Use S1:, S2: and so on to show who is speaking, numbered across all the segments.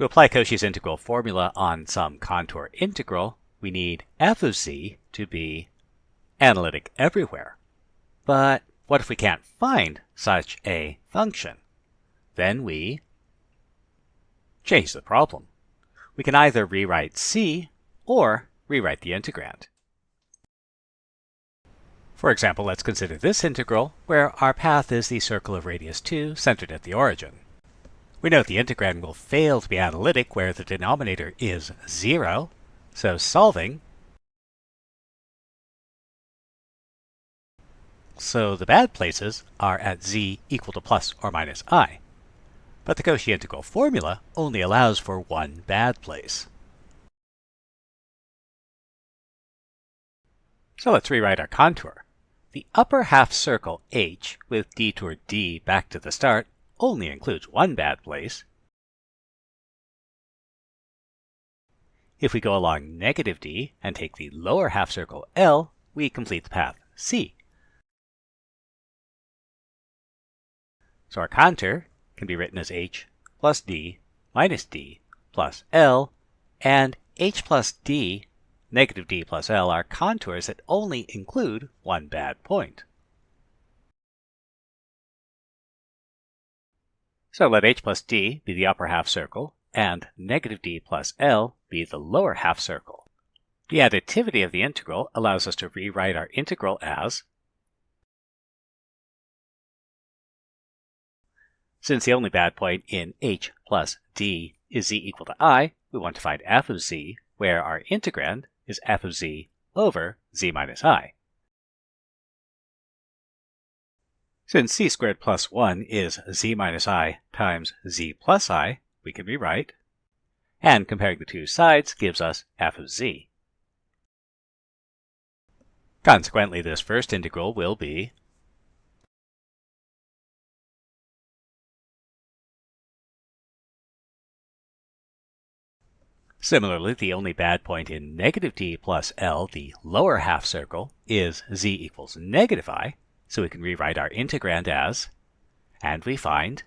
S1: To apply Cauchy's integral formula on some contour integral, we need f of z to be analytic everywhere. But what if we can't find such a function? Then we change the problem. We can either rewrite c or rewrite the integrand. For example, let's consider this integral, where our path is the circle of radius 2 centered at the origin. We note the integrand will fail to be analytic where the denominator is 0, so solving so the bad places are at z equal to plus or minus i. But the Cauchy integral formula only allows for one bad place. So let's rewrite our contour. The upper half circle h with detour d back to the start only includes one bad place. If we go along negative d and take the lower half circle L, we complete the path C. So our contour can be written as h plus d minus d plus L, and h plus d, negative d plus L are contours that only include one bad point. So let h plus d be the upper half circle, and negative d plus L be the lower half circle. The additivity of the integral allows us to rewrite our integral as Since the only bad point in h plus d is z equal to i, we want to find f of z, where our integrand is f of z over z minus i. Since c squared plus 1 is z minus i times z plus i, we can rewrite, and comparing the two sides gives us f of z. Consequently, this first integral will be Similarly, the only bad point in negative t plus L, the lower half circle, is z equals negative i, so we can rewrite our integrand as, and we find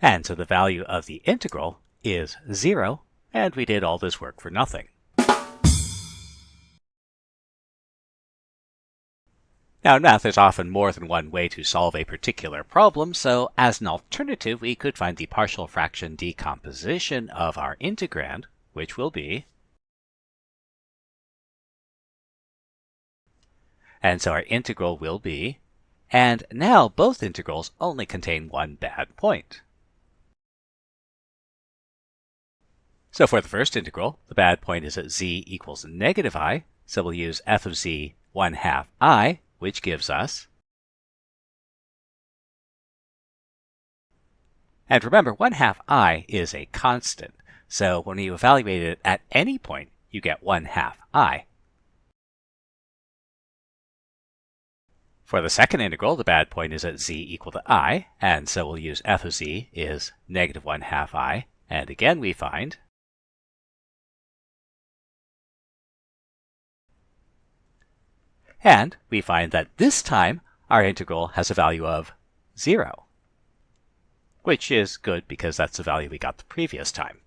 S1: And so the value of the integral is 0, and we did all this work for nothing. Now, in math, there's often more than one way to solve a particular problem, so as an alternative, we could find the partial fraction decomposition of our integrand, which will be And so our integral will be, and now both integrals only contain one bad point. So for the first integral, the bad point is at z equals negative i, so we'll use f of z 1 half i which gives us And remember, 1 half i is a constant, so when you evaluate it at any point, you get 1 half i. For the second integral, the bad point is at z equal to i, and so we'll use f of z is negative 1 half i, and again we find And we find that this time our integral has a value of 0, which is good because that's the value we got the previous time.